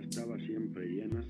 estaba siempre llena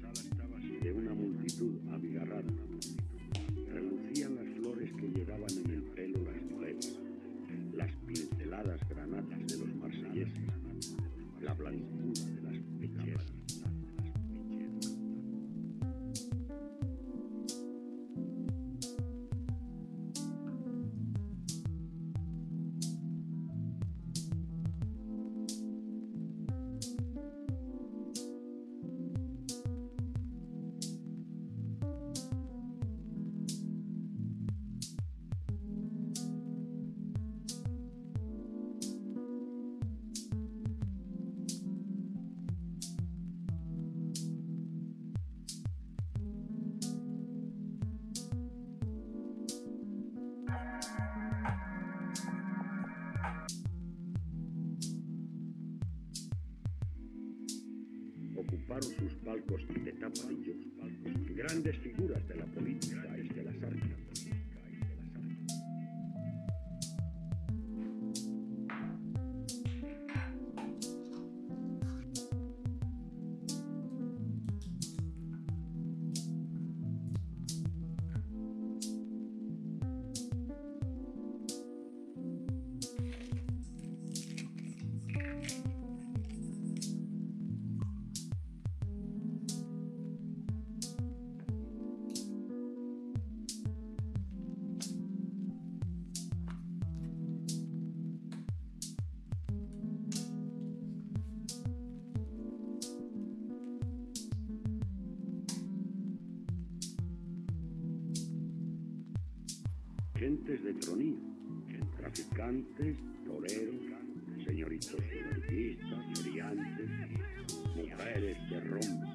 ocuparon sus palcos de tapadillos, grandes figuras de la política de tronío, traficantes, toreros, señoritos anarquistas, brillantes, mujeres de rompe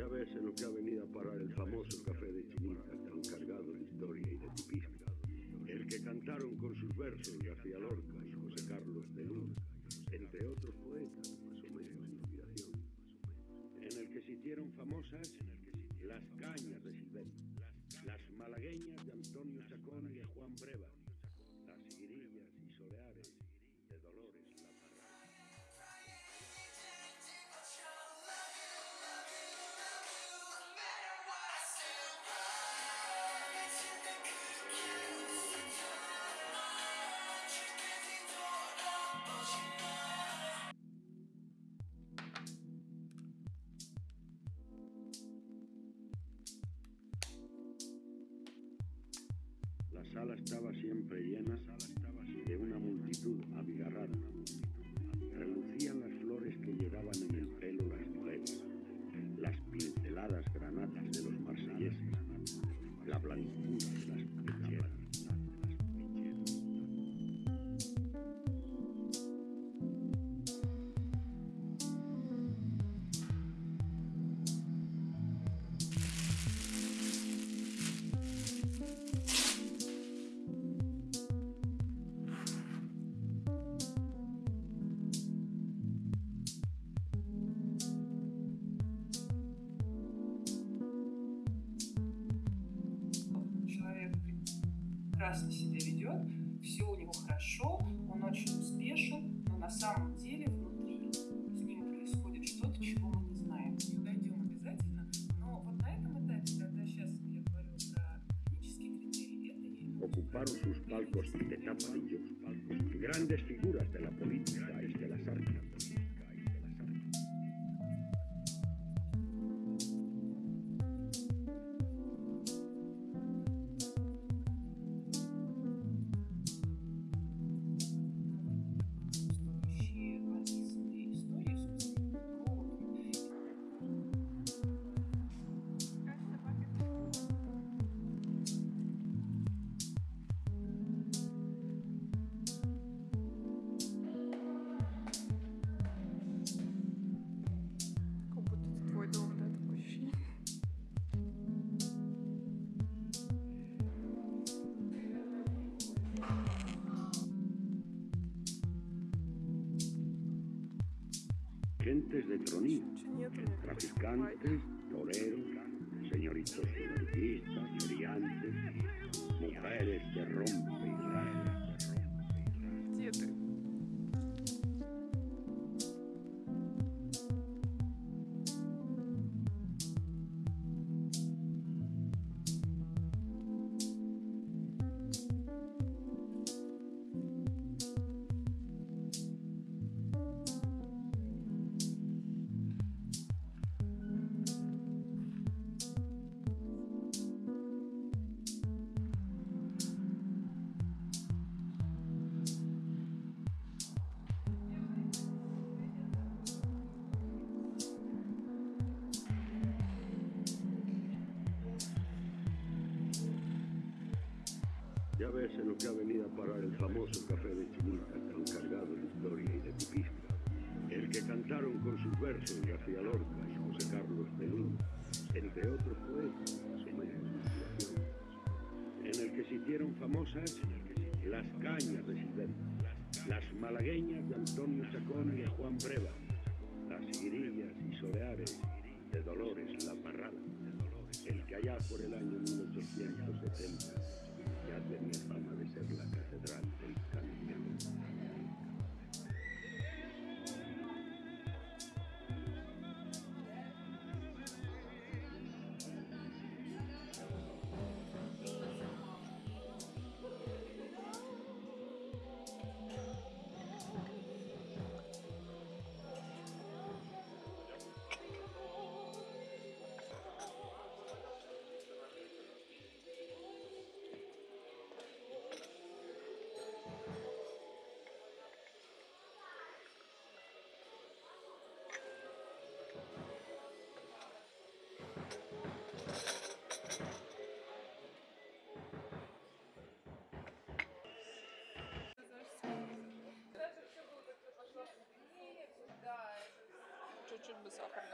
Ya ves en lo que ha venido a parar el famoso café de Chinita, tan cargado de historia y de tipismo. El que cantaron con sus versos García Lorca y José Carlos de Luna, entre otros poetas, más o menos inspiración. En el que se hicieron famosas las cañas de Silvento, las malagueñas de Antonio Chacón y de Juan Breva, sala estaba siempre llena прекрасно себя ведет, все у него хорошо, он очень успешен, но на самом деле внутри с ним происходит что-то, чего мы не знаем. И дойдем обязательно, но вот на этом этапе, когда сейчас я говорю про клинические критерии, это не Ocuparon sus palcos de tapadillos, grandes figuras de la política y de las artes. sirvientes de tronía, traficantes, toreros, señoritos, señoritas, Ya ves en lo que ha venido a parar el famoso café de Chinita, tan cargado de historia y de tipismo. El que cantaron con sus versos García Lorca y José Carlos de Luna, entre otros poetas, en el que se hicieron famosas las cañas de Silvestre, las malagueñas de Antonio Chacón y de Juan Breva, las guirillas y soleares de Dolores La Parrada, el que allá por el año 1870 ya tenía fama de ser Чуть-чуть бы сахарный